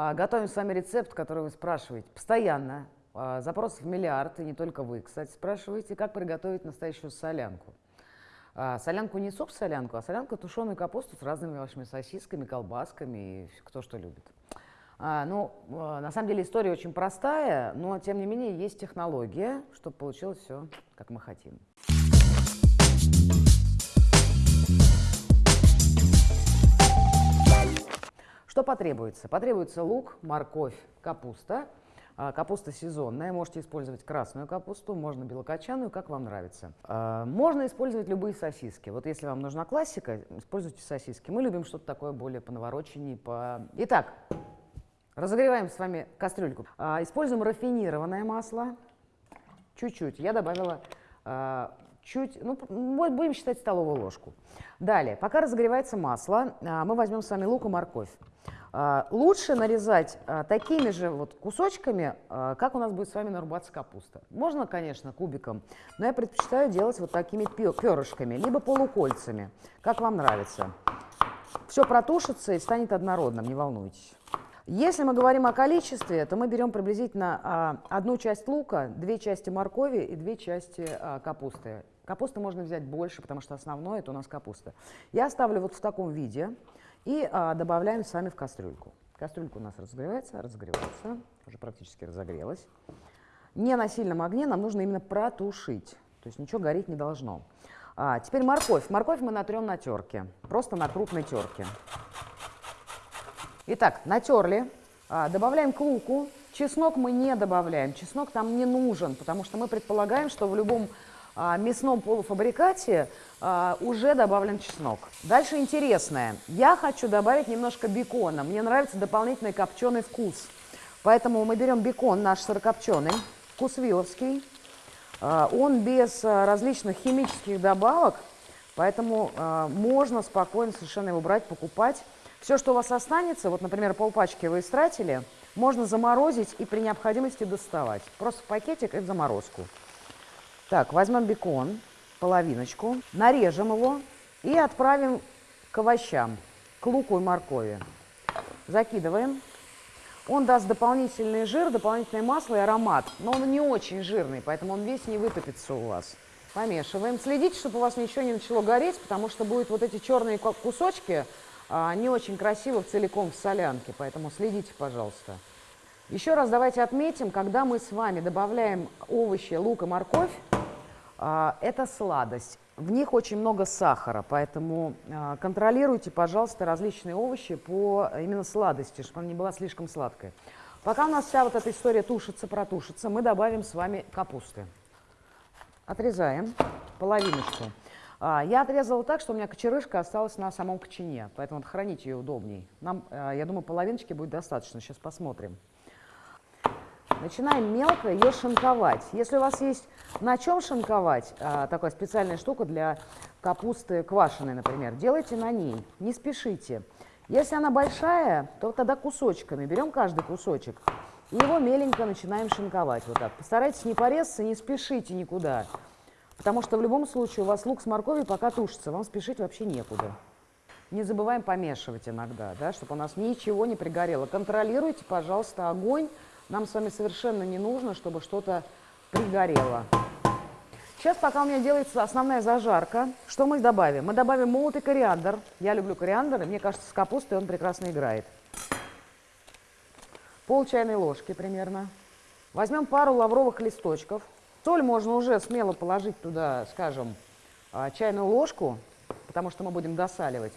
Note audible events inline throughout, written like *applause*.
А, готовим с вами рецепт, который вы спрашиваете постоянно. А, запросов миллиард, и не только вы, кстати, спрашиваете, как приготовить настоящую солянку. А, солянку не суп-солянку, а солянку тушеную капусту с разными вашими сосисками, колбасками и кто что любит. Ну, на самом деле история очень простая, но тем не менее есть технология, чтобы получилось все, как мы хотим. Что потребуется? Потребуется лук, морковь, капуста. А, капуста сезонная, можете использовать красную капусту, можно белокочанную, как вам нравится. А, можно использовать любые сосиски. Вот если вам нужна классика, используйте сосиски. Мы любим что-то такое более по навороченней. По... Итак, разогреваем с вами кастрюльку. А, используем рафинированное масло, чуть-чуть. Я добавила чуть, ну, будем считать столовую ложку. Далее, пока разогревается масло, мы возьмем с вами лук и морковь. А, лучше нарезать а, такими же вот кусочками, а, как у нас будет с вами нарубаться капуста. Можно, конечно, кубиком, но я предпочитаю делать вот такими перышками, либо полукольцами, как вам нравится. Все протушится и станет однородным, не волнуйтесь. Если мы говорим о количестве, то мы берем приблизительно одну часть лука, две части моркови и две части капусты. Капусты можно взять больше, потому что основное это у нас капуста. Я ставлю вот в таком виде. И а, добавляем с вами в кастрюльку. Кастрюлька у нас разогревается, разогревается, уже практически разогрелась. Не на сильном огне, нам нужно именно протушить, то есть ничего гореть не должно. А, теперь морковь. Морковь мы натрем на терке, просто на крупной терке. Итак, натерли, а, добавляем к луку. Чеснок мы не добавляем, чеснок там не нужен, потому что мы предполагаем, что в любом мясном полуфабрикате а, уже добавлен чеснок. Дальше интересное. Я хочу добавить немножко бекона. Мне нравится дополнительный копченый вкус. Поэтому мы берем бекон наш сырокопченый, вкус виловский. А, он без различных химических добавок, поэтому можно спокойно совершенно его брать, покупать. Все, что у вас останется, вот, например, полпачки вы истратили, можно заморозить и при необходимости доставать. Просто в пакетик и в заморозку. Так, возьмем бекон, половиночку, нарежем его и отправим к овощам, к луку и моркови. Закидываем. Он даст дополнительный жир, дополнительное масло и аромат, но он не очень жирный, поэтому он весь не вытопится у вас. Помешиваем. Следите, чтобы у вас ничего не начало гореть, потому что будут вот эти черные кусочки а, не очень красиво целиком в солянке, поэтому следите, пожалуйста. Еще раз давайте отметим, когда мы с вами добавляем овощи, лук и морковь, это сладость. В них очень много сахара, поэтому а, контролируйте, пожалуйста, различные овощи по именно сладости, чтобы она не была слишком сладкой. Пока у нас вся вот эта история тушится, протушится, мы добавим с вами капусты. Отрезаем половиночку. А, я отрезала так, что у меня кочерышка осталась на самом кочане, поэтому хранить ее удобней. Нам, я думаю, половиночки будет достаточно. Сейчас посмотрим. Начинаем мелко ее шинковать. Если у вас есть на чем шинковать, а, такая специальная штука для капусты квашеной, например, делайте на ней, не спешите. Если она большая, то тогда кусочками, берем каждый кусочек и его меленько начинаем шинковать. Вот так. Постарайтесь не порезаться, не спешите никуда, потому что в любом случае у вас лук с морковью пока тушится, вам спешить вообще некуда. Не забываем помешивать иногда, да, чтобы у нас ничего не пригорело. Контролируйте, пожалуйста, огонь, нам с вами совершенно не нужно, чтобы что-то пригорело. Сейчас, пока у меня делается основная зажарка, что мы добавим? Мы добавим молотый кориандр. Я люблю кориандр, и мне кажется, с капустой он прекрасно играет. Пол чайной ложки примерно. Возьмем пару лавровых листочков. Соль можно уже смело положить туда, скажем, а, чайную ложку, потому что мы будем досаливать.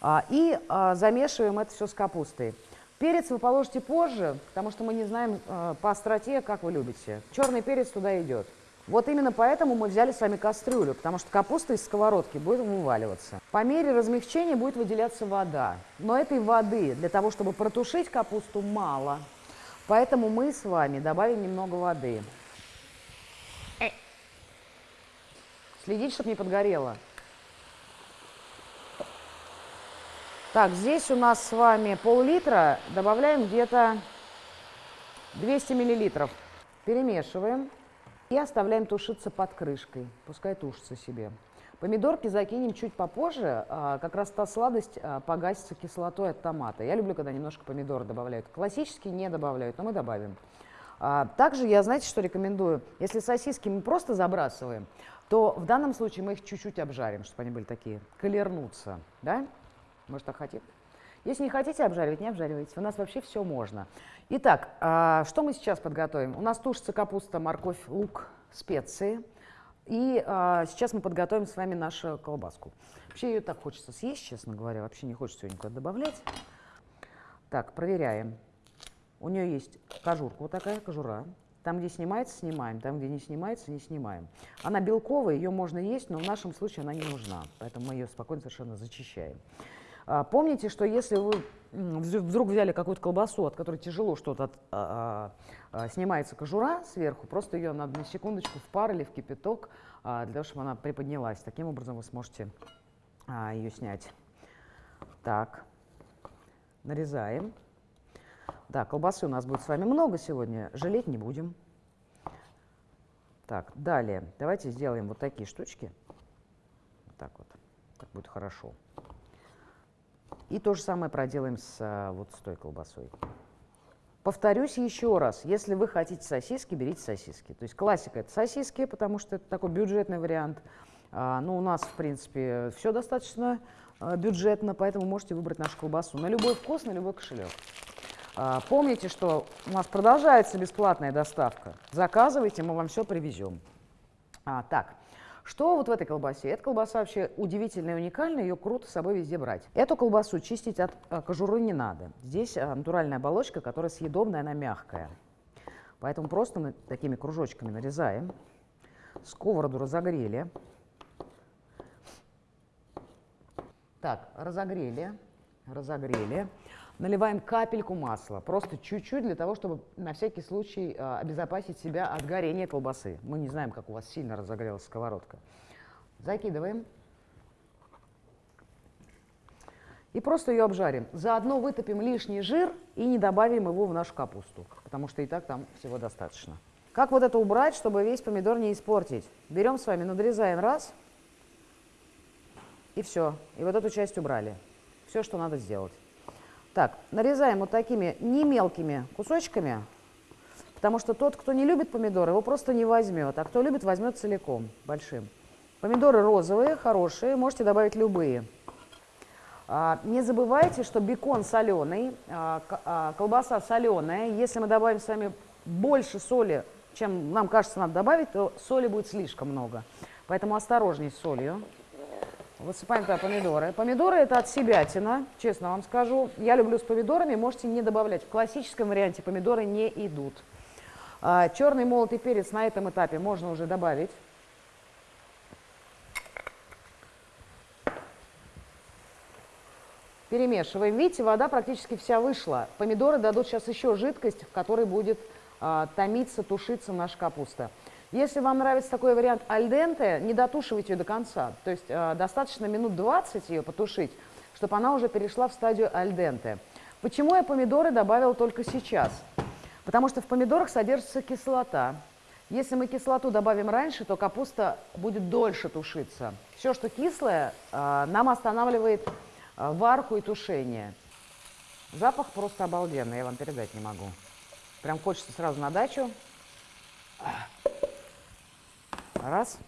А, и а, замешиваем это все с капустой. Перец вы положите позже, потому что мы не знаем э, по остроте, как вы любите. Черный перец туда идет. Вот именно поэтому мы взяли с вами кастрюлю, потому что капуста из сковородки будет вываливаться. По мере размягчения будет выделяться вода. Но этой воды для того, чтобы протушить капусту, мало. Поэтому мы с вами добавим немного воды. Следите, чтобы не подгорело. Так, здесь у нас с вами пол-литра, добавляем где-то 200 миллилитров. Перемешиваем и оставляем тушиться под крышкой, пускай тушится себе. Помидорки закинем чуть попозже, а, как раз та сладость а, погасится кислотой от томата. Я люблю, когда немножко помидоры добавляют. Классически не добавляют, но мы добавим. А, также я, знаете, что рекомендую? Если сосиски мы просто забрасываем, то в данном случае мы их чуть-чуть обжарим, чтобы они были такие, колернуться. Да? Может, так хотите? Если не хотите обжаривать, не обжаривайте. У нас вообще все можно. Итак, что мы сейчас подготовим? У нас тушится капуста, морковь, лук, специи – и а, сейчас мы подготовим с вами нашу колбаску. Вообще ее так хочется съесть, честно говоря. Вообще не хочется ее никуда добавлять. Так, проверяем. У нее есть кожурка, вот такая кожура. Там, где снимается, снимаем. Там, где не снимается, не снимаем. Она белковая, ее можно есть, но в нашем случае она не нужна. Поэтому мы ее спокойно совершенно зачищаем. А, помните, что если вы вдруг взяли какую-то колбасу, от которой тяжело что-то а, а, снимается кожура сверху, просто ее надо на секундочку в пар или в кипяток, для того, чтобы она приподнялась. Таким образом вы сможете ее снять. Так, нарезаем. Да, колбасы у нас будет с вами много сегодня, жалеть не будем. Так, далее, давайте сделаем вот такие штучки. Вот так вот, так будет хорошо. И то же самое проделаем с а, вот с той колбасой. Повторюсь еще раз, если вы хотите сосиски, берите сосиски. То есть классика – это сосиски, потому что это такой бюджетный вариант. А, ну, у нас, в принципе, все достаточно а, бюджетно, поэтому можете выбрать нашу колбасу на любой вкус, на любой кошелек. А, помните, что у нас продолжается бесплатная доставка. Заказывайте, мы вам все привезем. А, так, что вот в этой колбасе? Эта колбаса вообще удивительная и уникальная, ее круто с собой везде брать. Эту колбасу чистить от а, кожуры не надо. Здесь а, натуральная оболочка, которая съедобная, она мягкая. Поэтому просто мы такими кружочками нарезаем. Сковороду разогрели. Так, разогрели, разогрели. Наливаем капельку масла, просто чуть-чуть для того, чтобы на всякий случай э, обезопасить себя от горения колбасы. Мы не знаем, как у вас сильно разогрелась сковородка. Закидываем. И просто ее обжарим. Заодно вытопим лишний жир и не добавим его в нашу капусту, потому что и так там всего достаточно. Как вот это убрать, чтобы весь помидор не испортить? Берем с вами, надрезаем раз, и все. И вот эту часть убрали. Все, что надо сделать. Так, нарезаем вот такими не мелкими кусочками, потому что тот, кто не любит помидоры, его просто не возьмет, а кто любит, возьмет целиком, большим. Помидоры розовые, хорошие, можете добавить любые. А, не забывайте, что бекон соленый, а, а, колбаса соленая. Если мы добавим с вами больше соли, чем нам кажется надо добавить, то соли будет слишком много. Поэтому осторожней с солью. Высыпаем туда помидоры. Помидоры это от себятина, честно вам скажу. Я люблю с помидорами, можете не добавлять. В классическом варианте помидоры не идут. А, черный молотый перец на этом этапе можно уже добавить. Перемешиваем. Видите, вода практически вся вышла. Помидоры дадут сейчас еще жидкость, в которой будет а, томиться, тушиться наша капуста. Если вам нравится такой вариант альденте, не дотушивайте ее до конца. То есть э, достаточно минут 20 ее потушить, чтобы она уже перешла в стадию альденте. Почему я помидоры добавила только сейчас? Потому что в помидорах содержится кислота. Если мы кислоту добавим раньше, то капуста будет дольше тушиться. Все, что кислое, э, нам останавливает э, варку и тушение. Запах просто обалденный, я вам передать не могу. Прям хочется сразу на дачу. Раз.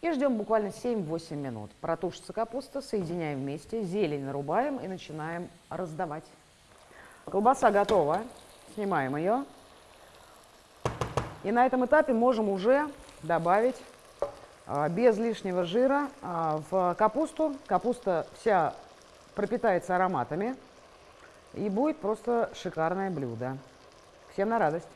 И ждем буквально 7-8 минут. Протушится капуста, соединяем вместе, зелень нарубаем и начинаем раздавать. Колбаса готова. Снимаем ее. И на этом этапе можем уже добавить а, без лишнего жира а, в капусту. Капуста вся пропитается ароматами. И будет просто шикарное блюдо. Всем на радость.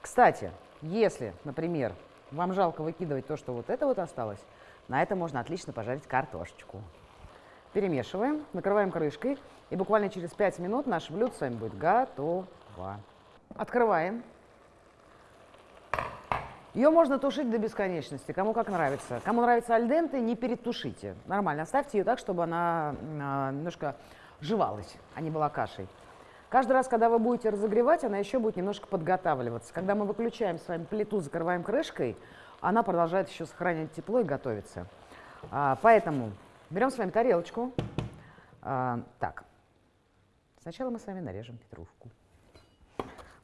Кстати, если, например, вам жалко выкидывать то, что вот это вот осталось, на это можно отлично пожарить картошечку. Перемешиваем, накрываем крышкой, и буквально через 5 минут наше блюдо с вами будет готово. Открываем. Ее можно тушить до бесконечности, кому как нравится. Кому нравится альденте, не перетушите. Нормально, оставьте ее так, чтобы она э, немножко жевалась, а не была кашей. Каждый раз, когда вы будете разогревать, она еще будет немножко подготавливаться. Когда мы выключаем с вами плиту, закрываем крышкой, она продолжает еще сохранять тепло и готовиться. А, поэтому берем с вами тарелочку. А, так, сначала мы с вами нарежем петрушку,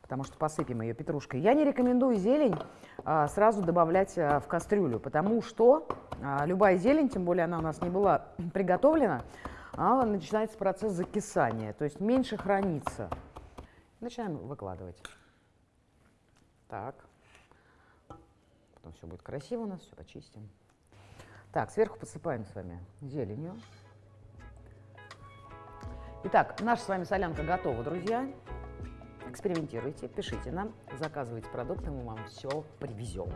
потому что посыпем ее петрушкой. Я не рекомендую зелень а, сразу добавлять а, в кастрюлю, потому что а, любая зелень, тем более она у нас не была *clears throat* приготовлена, а начинается процесс закисания, то есть меньше хранится. Начинаем выкладывать. Так. Потом все будет красиво у нас, все почистим. Так, сверху посыпаем с вами зеленью. Итак, наша с вами солянка готова, друзья. Экспериментируйте, пишите нам, заказывайте продукты, мы вам все привезем.